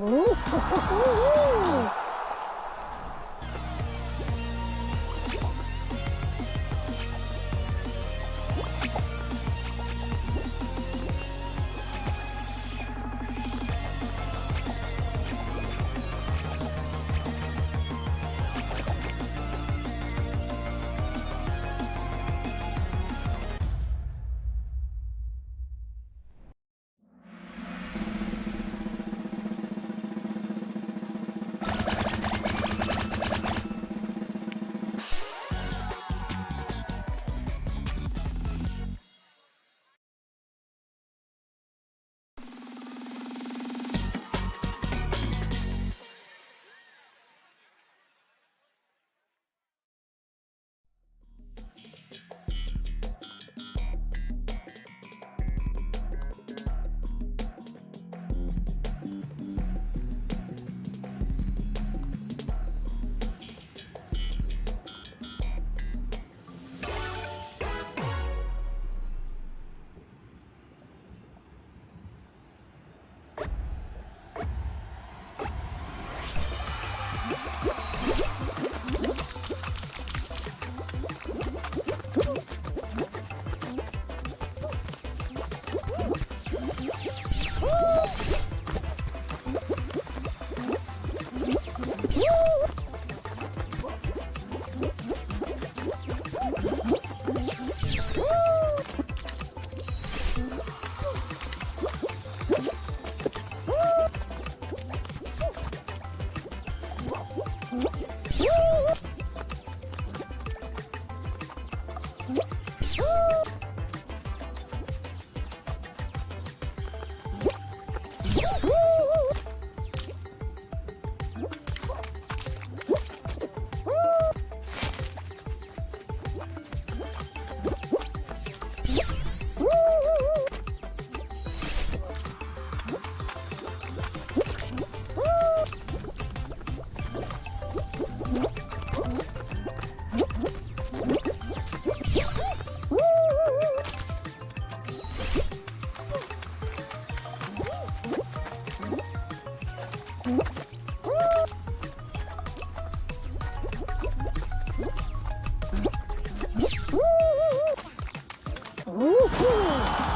哦吼吼吼哦呜呼。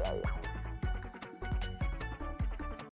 Wow.